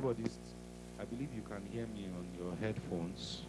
everybody's, I believe you can hear me on your headphones.